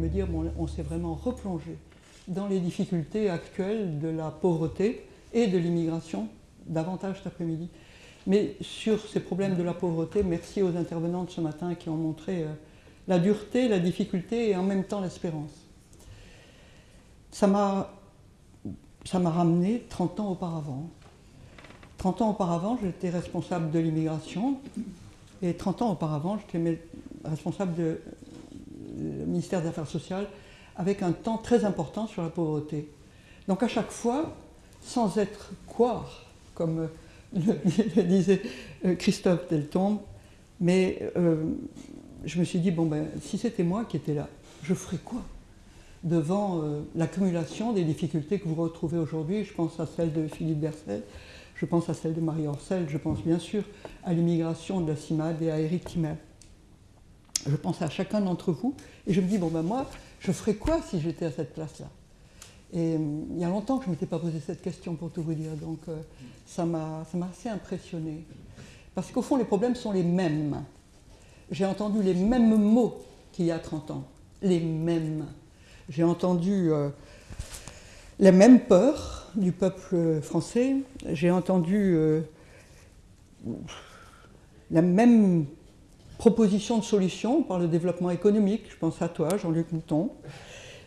me dire, on s'est vraiment replongé dans les difficultés actuelles de la pauvreté et de l'immigration, davantage cet après-midi. Mais sur ces problèmes de la pauvreté, merci aux intervenants de ce matin qui ont montré euh, la dureté, la difficulté et en même temps l'espérance. Ça m'a ramené 30 ans auparavant. 30 ans auparavant, j'étais responsable de l'immigration et 30 ans auparavant, j'étais responsable du ministère des Affaires sociales avec un temps très important sur la pauvreté. Donc à chaque fois, sans être quoi, comme le, disait euh, Christophe Deltombe, mais euh, je me suis dit, bon ben, si c'était moi qui étais là, je ferais quoi devant euh, l'accumulation des difficultés que vous retrouvez aujourd'hui? Je pense à celle de Philippe Bercel, je pense à celle de Marie Orcel, je pense bien sûr à l'immigration de la CIMAD et à Eric Timmer. Je pense à chacun d'entre vous et je me dis, bon ben moi, je ferais quoi si j'étais à cette place-là? Et il y a longtemps que je ne m'étais pas posé cette question pour tout vous dire, donc ça m'a assez impressionné. Parce qu'au fond, les problèmes sont les mêmes. J'ai entendu les mêmes mots qu'il y a 30 ans. Les mêmes. J'ai entendu euh, les mêmes peurs du peuple français. J'ai entendu euh, la même proposition de solution par le développement économique. Je pense à toi, Jean-Luc Mouton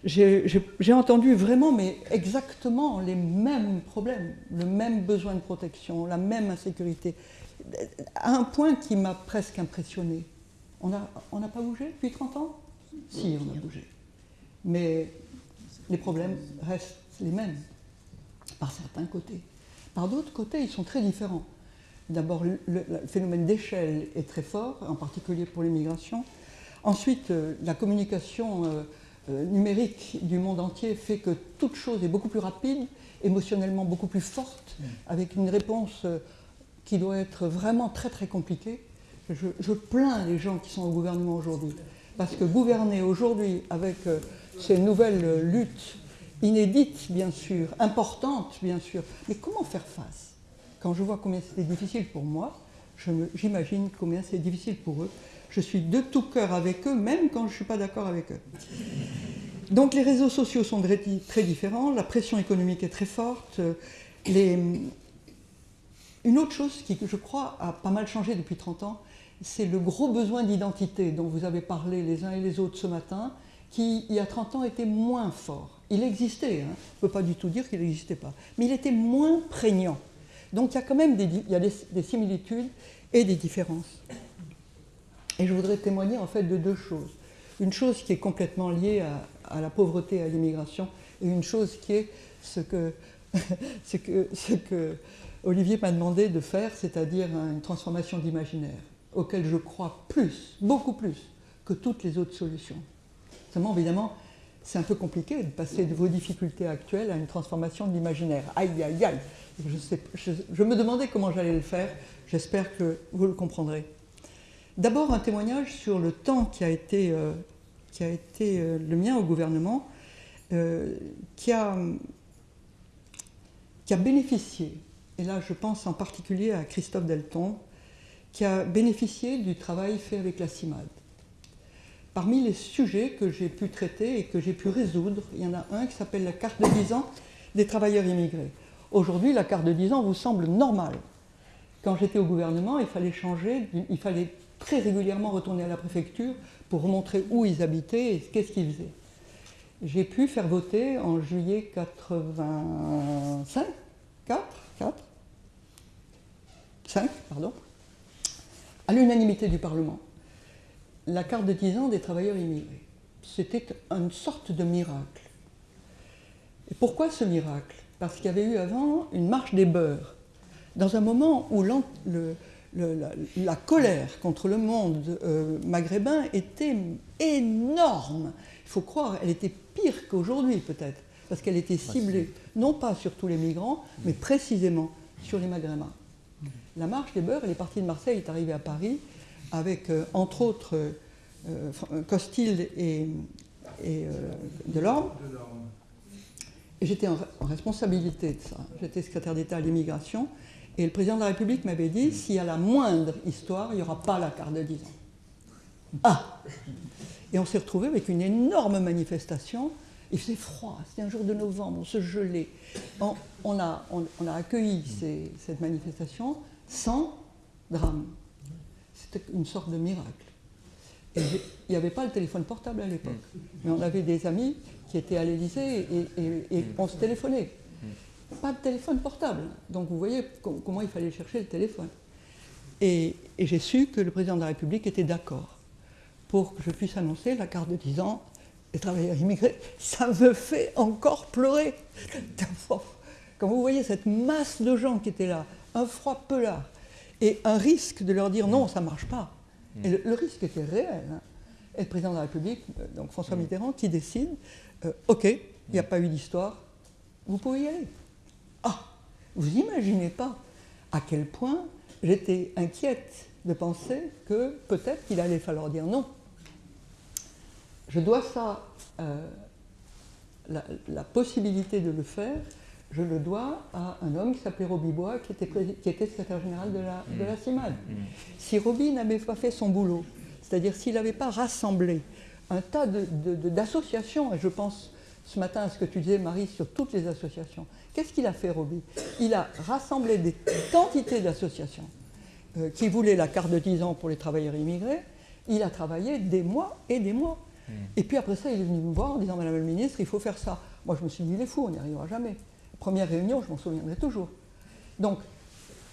j'ai entendu vraiment, mais exactement les mêmes problèmes, le même besoin de protection, la même insécurité, à un point qui m'a presque impressionné. On n'a pas bougé depuis 30 ans? Si, on a bougé. Mais les problèmes restent les mêmes, par certains côtés. Par d'autres côtés, ils sont très différents. D'abord, le, phénomène d'échelle est très fort, en particulier pour l'immigration. Ensuite, euh, la communication euh, euh, numérique du monde entier fait que toute chose est beaucoup plus rapide, émotionnellement beaucoup plus forte, mm. avec une réponse qui doit être vraiment très très compliquée. Je, plains les gens qui sont au gouvernement aujourd'hui, parce que gouverner aujourd'hui avec ces nouvelles luttes inédites, bien sûr, importantes, bien sûr, mais comment faire face? Quand je vois combien c'était difficile pour moi, j'imagine combien c'est difficile pour eux. Je suis de tout cœur avec eux, même quand je ne suis pas d'accord avec eux. Donc les réseaux sociaux sont très différents, la pression économique est très forte. Une autre chose qui, je crois, a pas mal changé depuis 30 ans, c'est le gros besoin d'identité dont vous avez parlé les uns et les autres ce matin, qui, il y a 30 ans, était moins fort. Il existait, hein. on ne peut pas du tout dire qu'il n'existait pas, mais il était moins prégnant. Donc il y a quand même des, similitudes et des différences. Et je voudrais témoigner en fait de deux choses. Une chose qui est complètement liée à, la pauvreté et à l'immigration, et une chose qui est ce que Olivier m'a demandé de faire, c'est-à-dire une transformation d'imaginaire, auquel je crois plus, beaucoup plus, que toutes les autres solutions. Seulement, évidemment, c'est un peu compliqué de passer de vos difficultés actuelles à une transformation de l'imaginaire. Aïe, aïe, aïe je, je me demandais comment j'allais le faire, j'espère que vous le comprendrez. D'abord un témoignage sur le temps qui a été, euh, qui a été euh, le mien au gouvernement, euh, qui, a, qui a bénéficié, et là je pense en particulier à Christophe Delton, qui a bénéficié du travail fait avec la CIMAD. Parmi les sujets que j'ai pu traiter et que j'ai pu résoudre, il y en a un qui s'appelle la carte de 10 ans des travailleurs immigrés. Aujourd'hui, la carte de 10 ans vous semble normale. Quand j'étais au gouvernement, il fallait changer, il fallait très régulièrement retourner à la préfecture pour montrer où ils habitaient et qu'est-ce qu'ils faisaient. J'ai pu faire voter en juillet 85, 4, 4, 5, pardon, à l'unanimité du Parlement, la carte de 10 ans des travailleurs immigrés. C'était une sorte de miracle. Et pourquoi ce miracle? Parce qu'il y avait eu avant une marche des beurs. Dans un moment où le, la, colère contre le monde euh, maghrébin était énorme. Il faut croire, elle était pire qu'aujourd'hui peut-être, parce qu'elle était ciblée non pas sur tous les migrants, mais précisément sur les maghrébins. La marche des beurs, elle est partie de Marseille, elle est arrivée à Paris, avec euh, entre autres euh, Costil et, et Delorme. Et j'étais en, en responsabilité de ça. J'étais secrétaire d'État à l'immigration. Et le président de la République m'avait dit, s'il y a la moindre histoire, il n'y aura pas la carte de 10 ans. Ah Et on s'est retrouvé avec une énorme manifestation. Il faisait froid, c'était un jour de novembre, on se gelait. On, a, on, a, accueilli cette manifestation sans drame. C'était une sorte de miracle. Il n'y avait pas le téléphone portable à l'époque, mais on avait des amis qui étaient à l'Élysée et, on se téléphonait. Pas de téléphone portable. Donc vous voyez comment il fallait chercher le téléphone. Et, j'ai su que le président de la République était d'accord pour que je puisse annoncer la carte de 10 ans des travailleurs immigrés. Ça me fait encore pleurer. Quand vous voyez cette masse de gens qui étaient là, un froid pelard, et un risque de leur dire non, ça ne marche pas. Et le, risque était réel. Hein. Et le président de la République, euh, donc François Mitterrand, qui décide, euh, ok, il n'y a pas eu d'histoire, vous pouvez y aller. Ah, vous n'imaginez pas à quel point j'étais inquiète de penser que peut-être qu'il allait falloir dire non. Je dois ça, euh, la, possibilité de le faire, je le dois à un homme qui s'appelait Roby Bois, qui était, qui était secrétaire général de la, de la CIMAD. Mm. Mm. Si Roby n'avait pas fait son boulot, c'est-à-dire s'il n'avait pas rassemblé un tas d'associations, et je pense ce matin à ce que tu disais, Marie, sur toutes les associations, qu'est-ce qu'il a fait, Roby? Il a rassemblé des quantités d'associations euh, qui voulaient la carte de 10 ans pour les travailleurs immigrés. Il a travaillé des mois et des mois. Mm. Et puis après ça, il est venu me voir en disant Madame la ministre, il faut faire ça. Moi, je me suis dit, il est fou, on n'y arrivera jamais première réunion, je m'en souviendrai toujours. Donc,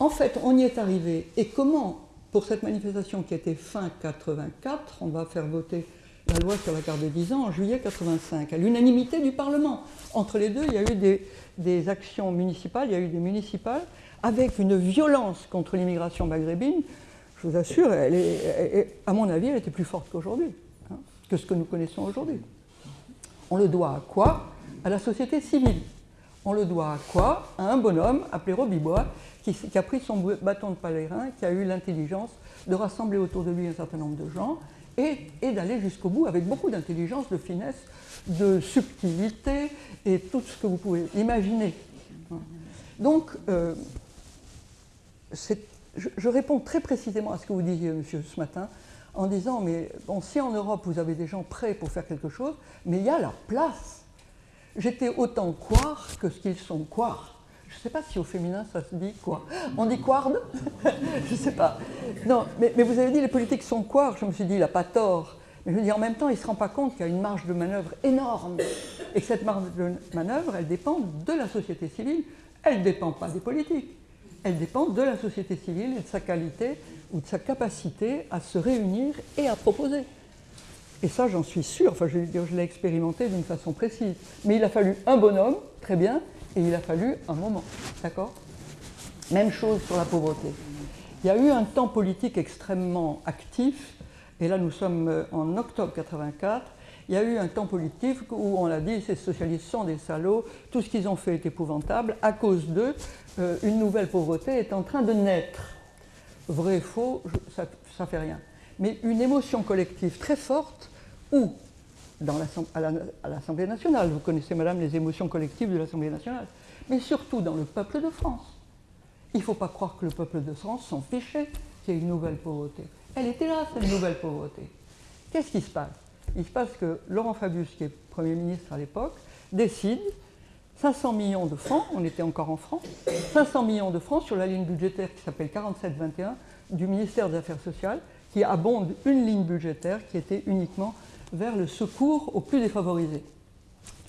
en fait, on y est arrivé. Et comment, pour cette manifestation qui était fin 84, on va faire voter la loi sur la carte de 10 ans en juillet 85, à l'unanimité du Parlement. Entre les deux, il y a eu des, actions municipales, il y a eu des municipales, avec une violence contre l'immigration maghrébine. Je vous assure, à mon avis, elle était plus forte qu'aujourd'hui, hein, que ce que nous connaissons aujourd'hui. On le doit à quoi? À la société civile. On le doit à quoi? À un bonhomme appelé Robibois, qui, a pris son bâton de pèlerin, qui a eu l'intelligence de rassembler autour de lui un certain nombre de gens et, d'aller jusqu'au bout avec beaucoup d'intelligence, de finesse, de subtilité et tout ce que vous pouvez imaginer. Donc, euh, je, réponds très précisément à ce que vous disiez, monsieur, ce matin, en disant, mais bon, si en Europe vous avez des gens prêts pour faire quelque chose, mais il y a la place j'étais autant quoi que ce qu'ils sont quoi. Je ne sais pas si au féminin ça se dit quoi. On dit quard Je ne sais pas. Non, mais, vous avez dit les politiques sont quoi Je me suis dit, il n'a pas tort. Mais je me dis en même temps, il ne se rend pas compte qu'il y a une marge de manœuvre énorme. Et que cette marge de manœuvre, elle dépend de la société civile. Elle ne dépend pas des politiques. Elle dépend de la société civile et de sa qualité ou de sa capacité à se réunir et à proposer. Et ça, j'en suis sûr, enfin, je, l'ai expérimenté d'une façon précise. Mais il a fallu un bonhomme, très bien, et il a fallu un moment. D'accord? Même chose sur la pauvreté. Il y a eu un temps politique extrêmement actif, et là nous sommes euh, en octobre 84. Il y a eu un temps politique où on a dit ces socialistes sont des salauds, tout ce qu'ils ont fait est épouvantable, à cause d'eux, euh, une nouvelle pauvreté est en train de naître. Vrai, faux, ça ne fait rien. Mais une émotion collective très forte ou dans à l'Assemblée nationale. Vous connaissez, madame, les émotions collectives de l'Assemblée nationale. Mais surtout dans le peuple de France. Il ne faut pas croire que le peuple de France s'en fichait qu'il y ait une nouvelle pauvreté. Elle était là, cette nouvelle pauvreté. Qu'est-ce qui se passe? Il se passe que Laurent Fabius, qui est Premier ministre à l'époque, décide 500 millions de francs, on était encore en francs, 500 millions de francs sur la ligne budgétaire qui s'appelle 4721 du ministère des Affaires sociales, qui abonde une ligne budgétaire qui était uniquement vers le secours aux plus défavorisés.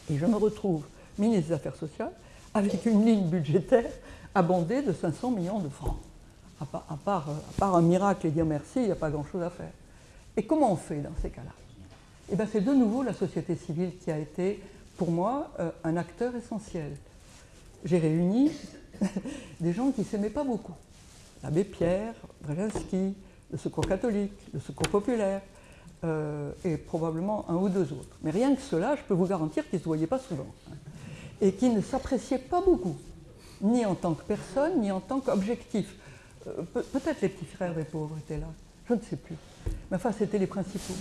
Et je me retrouve ministre des Affaires sociales avec une ligne budgétaire abondée de 500 millions de francs. À part, un miracle et dire merci, il n'y a pas grand-chose à faire. Et comment on fait dans ces cas-là? Eh bien, c'est de nouveau la société civile qui a été, pour moi, euh, un acteur essentiel. J'ai réuni des gens qui ne s'aimaient pas beaucoup. L'abbé Pierre, Brzezinski, le Secours catholique, le Secours populaire, euh, et probablement un ou deux autres. Mais rien que cela, je peux vous garantir qu'ils ne se voyaient pas souvent. Hein. et qu'ils ne s'appréciaient pas beaucoup, ni en tant que personne, ni en tant qu'objectif. Euh, peut-être les petits frères des pauvres étaient là, je ne sais plus. Mais enfin, c'était les principaux.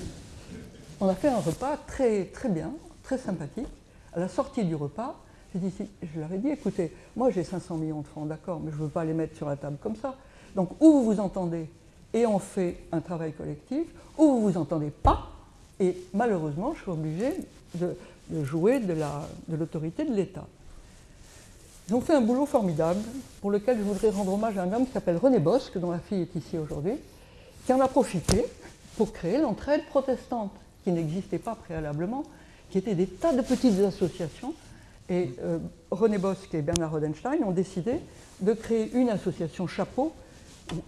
On a fait un repas très, très bien, très sympathique. À la sortie du repas, dit, je leur ai dit, écoutez, moi j'ai 500 millions de francs, d'accord, mais je ne veux pas les mettre sur la table comme ça. Donc, où vous vous entendez et on fait un travail collectif, ou vous ne vous entendez pas, et malheureusement, je suis obligée de, jouer de l'autorité de l'État. Ils ont fait un boulot formidable pour lequel je voudrais rendre hommage à un homme qui s'appelle René Bosque, dont la fille est ici aujourd'hui, qui en a profité pour créer l'entraide protestante, qui n'existait pas préalablement, qui étaient des tas de petites associations. Et euh, René Bosque et Bernard Rodenstein ont décidé de créer une association chapeau,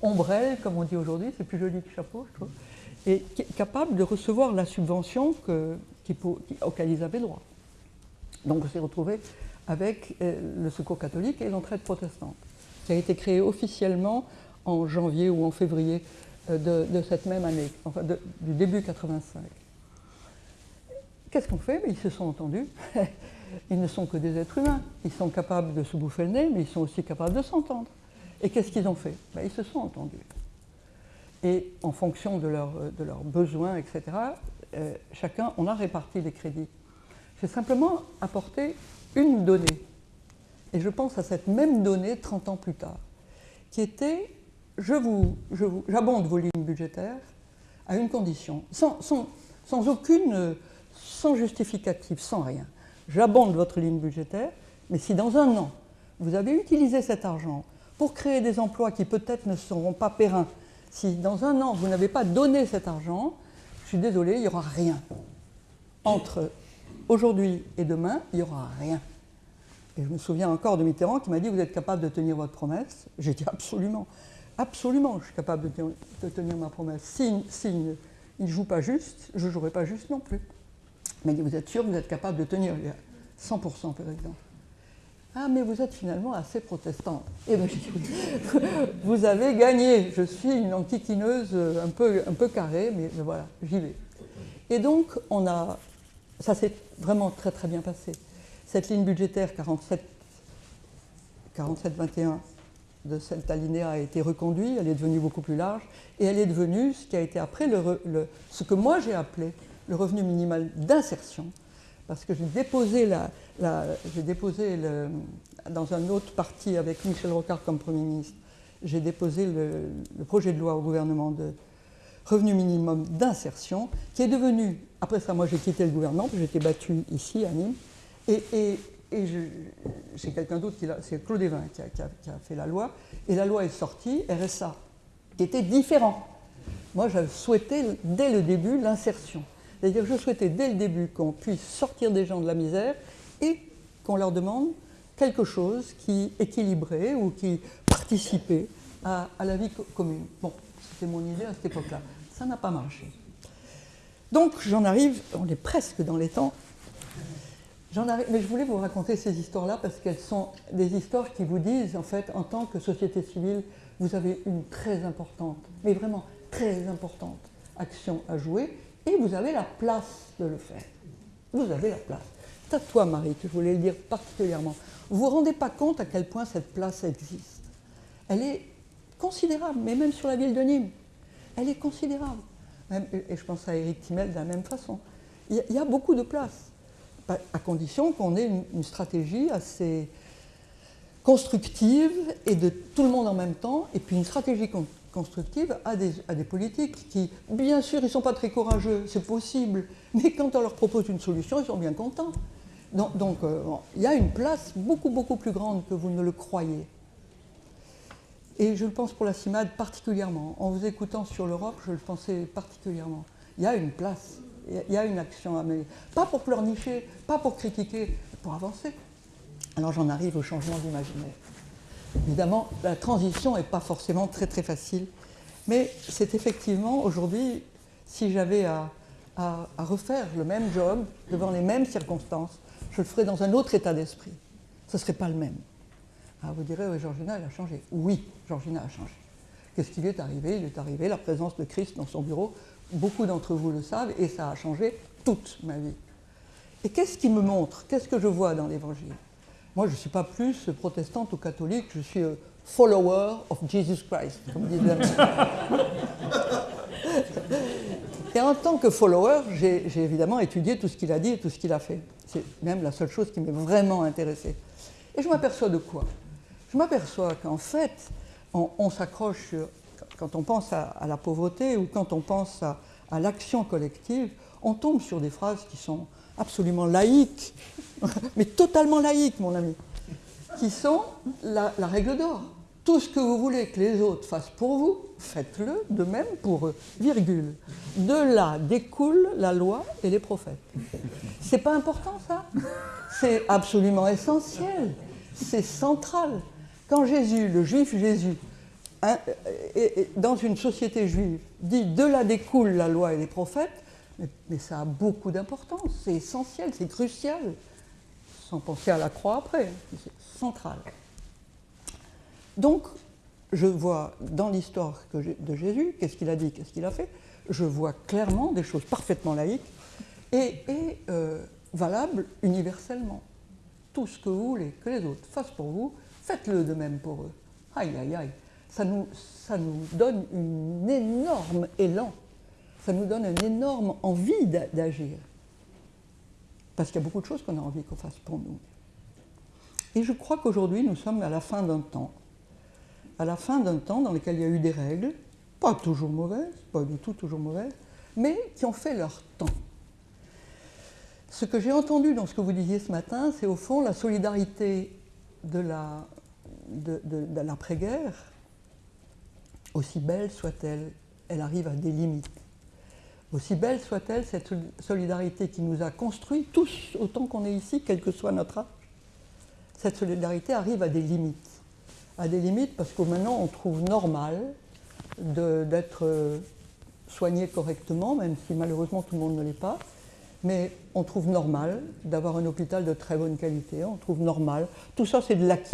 ombrelle, comme on dit aujourd'hui, c'est plus joli que chapeau, je trouve, et capable de recevoir la subvention auquel ils avaient droit. Donc on s'est retrouvé avec euh, le Secours catholique et l'entraide protestante, qui a été créée officiellement en janvier ou en février euh, de, cette même année, enfin du début 85. Qu'est-ce qu'on fait? Ils se sont entendus. Ils ne sont que des êtres humains. Ils sont capables de se bouffer le nez, mais ils sont aussi capables de s'entendre. Et qu'est-ce qu'ils ont fait? Ben, Ils se sont entendus. Et en fonction de, de leurs besoins, etc., euh, chacun, on a réparti les crédits. J'ai simplement apporté une donnée. Et je pense à cette même donnée 30 ans plus tard, qui était je vous, j'abonde vos lignes budgétaires à une condition, sans, sans aucune, sans justificatif, sans rien. J'abonde votre ligne budgétaire, mais si dans un an, vous avez utilisé cet argent pour créer des emplois qui peut-être ne seront pas périns, si dans un an, vous n'avez pas donné cet argent, je suis désolé, il n'y aura rien. Entre aujourd'hui et demain, il n'y aura rien. Et je me souviens encore de Mitterrand qui m'a dit Vous êtes capable de tenir votre promesse? J'ai dit Absolument, absolument, je suis capable de, tenir ma promesse. S'il si, ne joue pas juste, je ne jouerai pas juste non plus. Il m'a dit Vous êtes sûr vous êtes capable de tenir? 100% président. Ah, mais vous êtes finalement assez protestant. Et eh bien, vous avez gagné. Je suis une antiquineuse un peu, un peu carrée, mais, voilà, j'y vais. Et donc, on a, ça s'est vraiment très très bien passé. Cette ligne budgétaire 47, 47-21 de cette alinéa a été reconduite, elle est devenue beaucoup plus large, et elle est devenue ce qui a été après ce que moi j'ai appelé le revenu minimal d'insertion, parce que j'ai déposé, la, déposé dans un autre parti avec Michel Rocard comme Premier ministre, j'ai déposé le, projet de loi au gouvernement de revenu minimum d'insertion, qui est devenu, après ça moi j'ai quitté le gouvernement, j'ai été battu ici à Nîmes, et, et, c'est quelqu'un d'autre, c'est Claude Evin qui a, fait la loi, et la loi est sortie, RSA, qui était différent. Moi, je souhaitais dès le début l'insertion. C'est-à-dire je souhaitais dès le début qu'on puisse sortir des gens de la misère et qu'on leur demande quelque chose qui équilibrait ou qui participait à, à la vie commune. Bon, c'était mon idée à cette époque-là. Ça n'a pas marché. Donc j'en arrive, on est presque dans les temps, mais je voulais vous raconter ces histoires-là parce qu'elles sont des histoires qui vous disent, en fait, en tant que société civile, vous avez une très importante, mais vraiment très importante action à jouer et vous avez la place de le faire. Vous avez la place. C'est à toi, Marie, que je voulais le dire particulièrement. Vous ne vous rendez pas compte à quel point cette place existe. Elle est considérable, mais même sur la ville de Nîmes. Elle est considérable. et je pense à Eric Timel de la même façon. Il y a beaucoup de place à condition qu'on ait une, stratégie assez constructive et de tout le monde en même temps, et puis une stratégie constructive à des, à des, politiques qui, bien sûr, ils ne sont pas très courageux, c'est possible, mais quand on leur propose une solution, ils sont bien contents. Donc, euh, il y a une place beaucoup, beaucoup plus grande que vous ne le croyez. Et je le pense pour la CIMAD particulièrement. En vous écoutant sur l'Europe, je le pensais particulièrement. Il y a une place. Il y a une action à mener. Pas pour pleurnicher, pas pour critiquer, pour avancer. Alors j'en arrive au changement d'imaginaire. Évidemment, la transition n'est pas forcément très très facile, mais c'est effectivement aujourd'hui, si j'avais à, refaire le même job devant les mêmes circonstances, je le ferais dans un autre état d'esprit. Ce ne serait pas le même. Ah, vous direz, oui, Georgina, elle a changé. Oui, Georgina a changé. Qu'est-ce qui lui est arrivé? Il est arrivé la présence de Christ dans son bureau beaucoup d'entre vous le savent, et ça a changé toute ma vie. Et qu'est-ce qui me montre? Qu'est-ce que je vois dans l'Évangile? Moi, je ne suis pas plus protestante ou catholique, je suis un follower of Jesus Christ, comme disait Et en tant que follower, j'ai évidemment étudié tout ce qu'il a dit et tout ce qu'il a fait. C'est même la seule chose qui m'est vraiment intéressée. Et je m'aperçois de quoi? Je m'aperçois qu'en fait, on, on s'accroche sur quand on pense à, la pauvreté ou quand on pense à, l'action collective, on tombe sur des phrases qui sont absolument laïques, mais totalement laïques, mon ami, qui sont la, règle d'or. Tout ce que vous voulez que les autres fassent pour vous, faites-le de même pour eux, virgule. De là découle la loi et les prophètes. C'est pas important ça? C'est absolument essentiel, c'est central. Quand Jésus, le juif Jésus, hein, dans une société juive, dit de là découle la loi et les prophètes, mais, ça a beaucoup d'importance, c'est essentiel, c'est crucial, sans penser à la croix après, c'est central. Donc, je vois dans l'histoire de Jésus, qu'est-ce qu'il a dit, qu'est-ce qu'il a fait, je vois clairement des choses parfaitement laïques et, euh, valables universellement. Tout ce que vous voulez que les autres fassent pour vous, faites-le de même pour eux. Aïe, aïe, aïe. Ça nous, ça nous donne un énorme élan, ça nous donne une énorme envie d'agir. Parce qu'il y a beaucoup de choses qu'on a envie qu'on fasse pour nous. Et je crois qu'aujourd'hui, nous sommes à la fin d'un temps. À la fin d'un temps dans lequel il y a eu des règles, pas toujours mauvaises, pas du tout toujours mauvaises, mais qui ont fait leur temps. Ce que j'ai entendu dans ce que vous disiez ce matin, c'est au fond la solidarité de l'après-guerre, aussi belle soit-elle, elle arrive à des limites. Aussi belle soit-elle, cette solidarité qui nous a construits, tous autant qu'on est ici, quel que soit notre âge, cette solidarité arrive à des limites. À des limites parce que maintenant on trouve normal d'être euh, soigné correctement, même si malheureusement tout le monde ne l'est pas, mais on trouve normal d'avoir un hôpital de très bonne qualité, on trouve normal. Tout ça, c'est de l'acquis.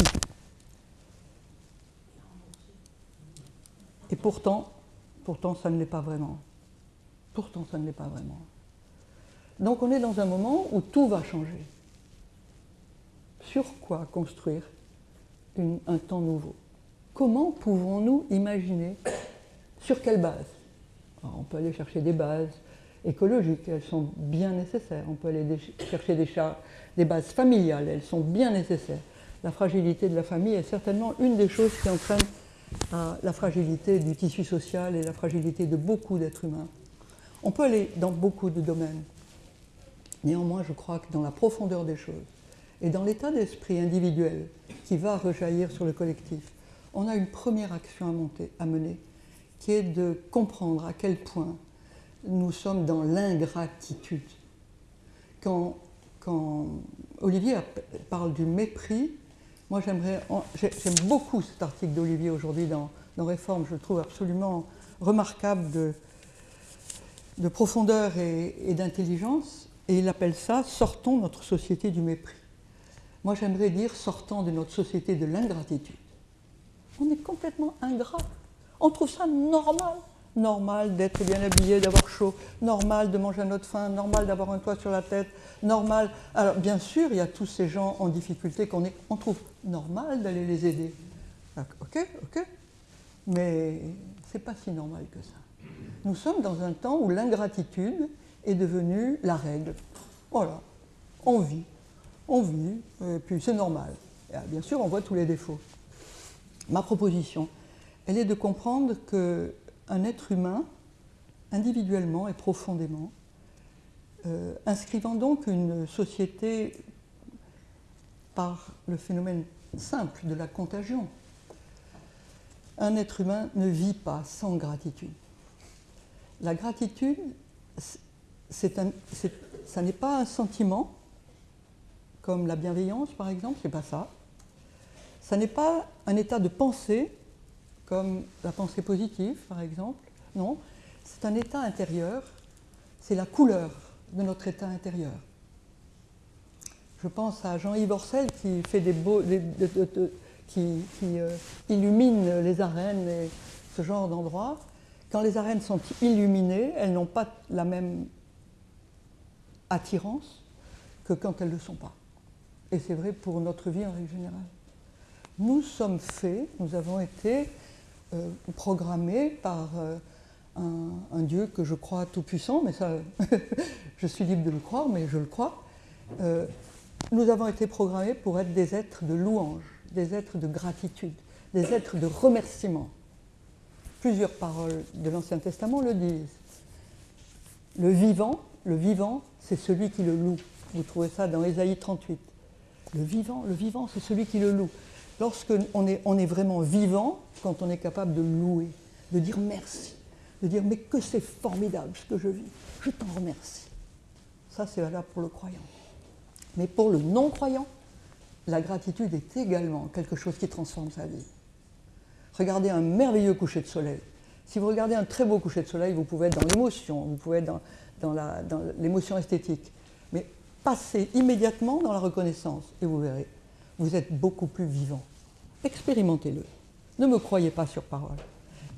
Et pourtant, pourtant, ça ne l'est pas vraiment. Pourtant, ça ne l'est pas vraiment. Donc on est dans un moment où tout va changer. Sur quoi construire un temps nouveau? Comment pouvons-nous imaginer Sur quelle base? On peut aller chercher des bases écologiques, elles sont bien nécessaires. On peut aller chercher des, bases familiales, elles sont bien nécessaires. La fragilité de la famille est certainement une des choses qui entraîne la fragilité du tissu social et la fragilité de beaucoup d'êtres humains. On peut aller dans beaucoup de domaines. Néanmoins, je crois que dans la profondeur des choses et dans l'état d'esprit individuel qui va rejaillir sur le collectif, on a une première action à, mener, qui est de comprendre à quel point nous sommes dans l'ingratitude. Quand, Olivier parle du mépris, moi j'aime beaucoup cet article d'Olivier aujourd'hui dans, dans, Réforme, je le trouve absolument remarquable de, de profondeur et, d'intelligence, et il appelle ça Sortons notre société du mépris. Moi j'aimerais dire Sortons de notre société de l'ingratitude. On est complètement ingrat. On trouve ça normal normal d'être bien habillé, d'avoir chaud, normal de manger à notre faim, normal d'avoir un toit sur la tête, normal. Alors bien sûr, il y a tous ces gens en difficulté qu'on on trouve normal d'aller les aider. Ok, ok. Mais c'est pas si normal que ça. Nous sommes dans un temps où l'ingratitude est devenue la règle. Voilà, on vit, on vit, et puis c'est normal. bien sûr, on voit tous les défauts. Ma proposition, elle est de comprendre que un être humain, individuellement et profondément, euh, inscrivant donc une société par le phénomène simple de la contagion. Un être humain ne vit pas sans gratitude. La gratitude, ça n'est pas un sentiment, comme la bienveillance par exemple, c'est pas ça. Ça n'est pas un état de pensée comme la pensée positive, par exemple. Non, c'est un état intérieur, c'est la couleur de notre état intérieur. Je pense à Jean-Yves Orcel qui fait des beaux, qui, euh, illumine les arènes et ce genre d'endroits. Quand les arènes sont illuminées, elles n'ont pas la même attirance que quand elles ne le sont pas. Et c'est vrai pour notre vie en règle générale. Nous sommes faits, nous avons été euh, programmé par euh, un, Dieu que je crois tout-puissant, mais ça, je suis libre de le croire, mais je le crois. Euh, nous avons été programmés pour être des êtres de louange, des êtres de gratitude, des êtres de remerciement. Plusieurs paroles de l'Ancien Testament le disent. Le vivant, le vivant, c'est celui qui le loue. Vous trouvez ça dans Ésaïe 38. Le vivant, le vivant, c'est celui qui le loue. Lorsqu'on est, on est vraiment vivant, quand on est capable de louer, de dire merci, de dire mais que c'est formidable ce que je vis, je t'en remercie. Ça, c'est valable pour le croyant. Mais pour le non-croyant, la gratitude est également quelque chose qui transforme sa vie. Regardez un merveilleux coucher de soleil. Si vous regardez un très beau coucher de soleil, vous pouvez être dans l'émotion, vous pouvez être dans, l'émotion esthétique. Mais passez immédiatement dans la reconnaissance et vous verrez, vous êtes beaucoup plus vivant. Expérimentez-le. Ne me croyez pas sur parole.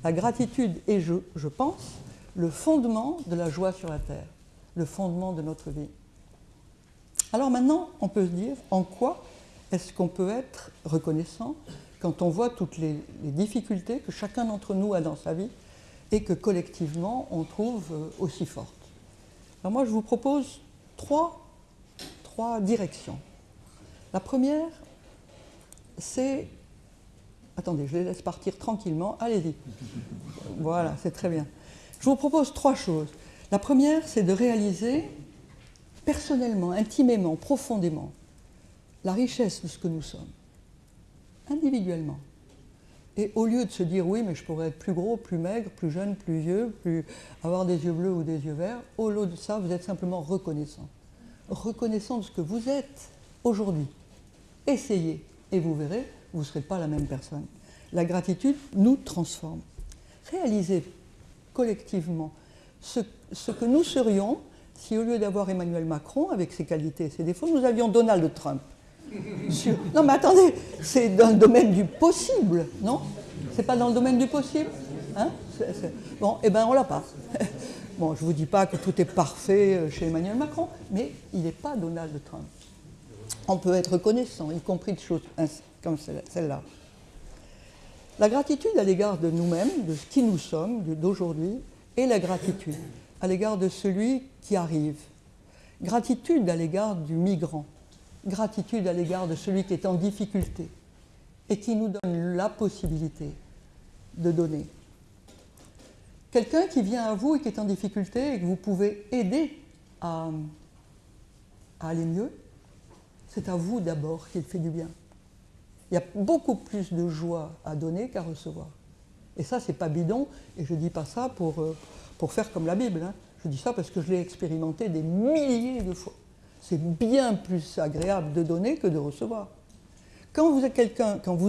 La gratitude est, je pense, le fondement de la joie sur la terre, le fondement de notre vie. Alors maintenant, on peut se dire en quoi est-ce qu'on peut être reconnaissant quand on voit toutes les, difficultés que chacun d'entre nous a dans sa vie et que collectivement on trouve euh, aussi fortes. Alors moi je vous propose trois, trois directions. La première, c'est... Attendez, je les laisse partir tranquillement. Allez-y. Voilà, c'est très bien. Je vous propose trois choses. La première, c'est de réaliser personnellement, intimement, profondément, la richesse de ce que nous sommes, individuellement. Et au lieu de se dire oui, mais je pourrais être plus gros, plus maigre, plus jeune, plus vieux, avoir des yeux bleus ou des yeux verts, au lieu de ça, vous êtes simplement reconnaissant. Reconnaissant de ce que vous êtes aujourd'hui. Essayez et vous verrez, vous ne serez pas la même personne. La gratitude nous transforme. Réalisez collectivement ce que nous serions si au lieu d'avoir Emmanuel Macron avec ses qualités et ses défauts, nous avions Donald Trump. Non mais attendez, c'est dans le domaine du possible, non? C'est pas dans le domaine du possible hein? Bon, eh bien on l'a pas. Bon, je ne vous dis pas que tout est parfait euh, chez Emmanuel Macron, mais il n'est pas Donald Trump. On peut être reconnaissant, y compris de choses comme celle-là. La gratitude à l'égard de nous-mêmes, de ce qui nous sommes, d'aujourd'hui, et la gratitude à l'égard de celui qui arrive. Gratitude à l'égard du migrant gratitude à l'égard de celui qui est en difficulté et qui nous donne la possibilité de donner. Quelqu'un qui vient à vous et qui est en difficulté et que vous pouvez aider à, aller mieux, c'est à vous d'abord qu'il fait du bien. Il y a beaucoup plus de joie à donner qu'à recevoir. Et ça, c'est pas bidon, et je dis pas ça pour, euh, pour faire comme la Bible. Hein. Je dis ça parce que je l'ai expérimenté des milliers de fois c'est bien plus agréable de donner que de recevoir. Quand vous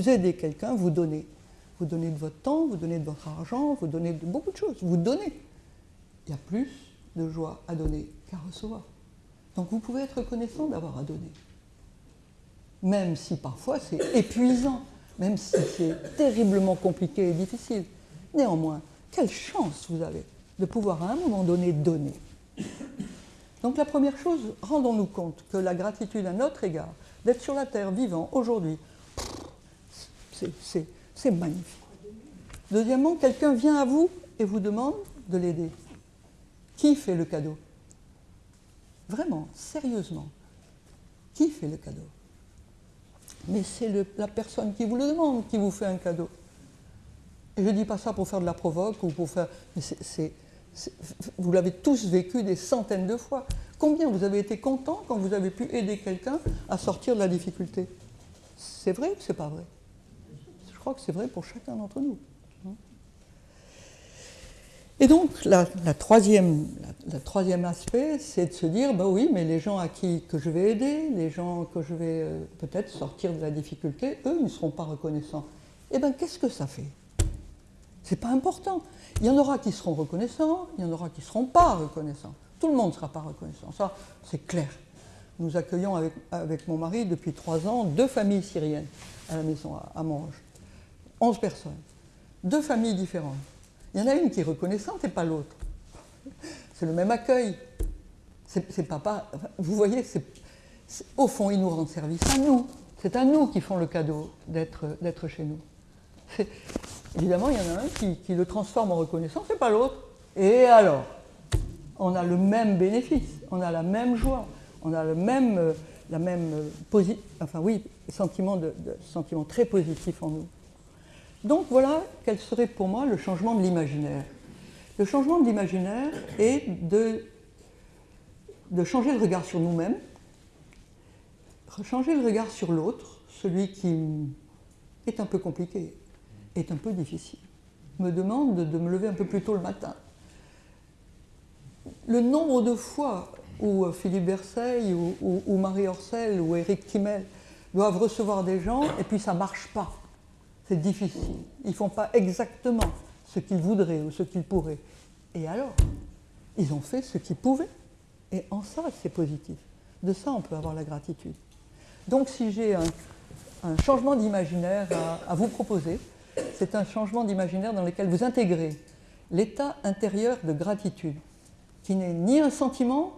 aidez quelqu'un, vous donnez. Vous donnez de votre temps, vous donnez de votre argent, vous donnez beaucoup de choses. Vous donnez. Il y a plus de joie à donner qu'à recevoir. Donc vous pouvez être reconnaissant d'avoir à donner. Même si parfois c'est épuisant, même si c'est terriblement compliqué et difficile. Néanmoins, quelle chance vous avez de pouvoir à un moment donné donner. Donc la première chose, rendons-nous compte que la gratitude à notre égard, d'être sur la terre vivant aujourd'hui, c'est magnifique. Deuxièmement, quelqu'un vient à vous et vous demande de l'aider. Qui fait le cadeau? Vraiment, sérieusement, qui fait le cadeau? Mais c'est la personne qui vous le demande qui vous fait un cadeau. Et je ne dis pas ça pour faire de la provoque ou pour faire... vous l'avez tous vécu des centaines de fois. Combien vous avez été content quand vous avez pu aider quelqu'un à sortir de la difficulté? C'est vrai ou c'est pas vrai? Je crois que c'est vrai pour chacun d'entre nous. Et donc, la, troisième, aspect, c'est de se dire, bah oui, mais les gens à qui que je vais aider, les gens que je vais euh, peut-être sortir de la difficulté, eux ne seront pas reconnaissants. Eh bien, qu'est-ce que ça fait? C'est pas important. Il y en aura qui seront reconnaissants, il y en aura qui ne seront pas reconnaissants. Tout le monde ne sera pas reconnaissant, ça c'est clair. Nous accueillons avec, mon mari depuis trois ans deux familles syriennes à la maison à, Monge. Onze personnes, deux familles différentes. Il y en a une qui est reconnaissante et pas l'autre. C'est le même accueil. C'est papa. Vous voyez, au fond, ils nous rendent service à nous. C'est à nous qui font le cadeau d'être chez nous. Évidemment, il y en a un qui, le transforme en reconnaissance et pas l'autre. Et alors On a le même bénéfice, on a la même joie, on a le même, euh, la même euh, enfin oui, sentiment, de, sentiment très positif en nous. Donc voilà quel serait pour moi le changement de l'imaginaire. Le changement de l'imaginaire est de, de changer le regard sur nous-mêmes, changer le regard sur l'autre, celui qui est un peu compliqué, est un peu difficile, me demande de me lever un peu plus tôt le matin. Le nombre de fois où Philippe Verseil ou, Marie Orcel ou Éric Kimmel doivent recevoir des gens et puis ça ne marche pas. C'est difficile. Ils ne font pas exactement ce qu'ils voudraient ou ce qu'ils pourraient. Et alors Ils ont fait ce qu'ils pouvaient. Et en ça, c'est positif. De ça, on peut avoir la gratitude. Donc si j'ai un, changement d'imaginaire à, vous proposer, c'est un changement d'imaginaire dans lequel vous intégrez l'état intérieur de gratitude, qui n'est ni un sentiment,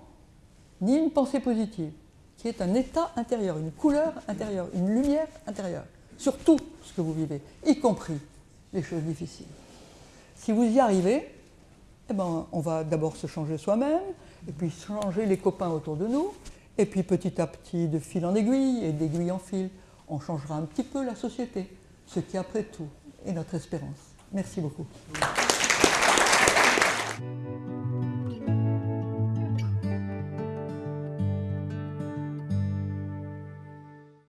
ni une pensée positive, qui est un état intérieur, une couleur intérieure, une lumière intérieure, sur tout ce que vous vivez, y compris les choses difficiles. Si vous y arrivez, eh ben, on va d'abord se changer soi-même, et puis changer les copains autour de nous, et puis petit à petit, de fil en aiguille et d'aiguille en fil, on changera un petit peu la société, ce qui après tout est notre espérance. Merci beaucoup.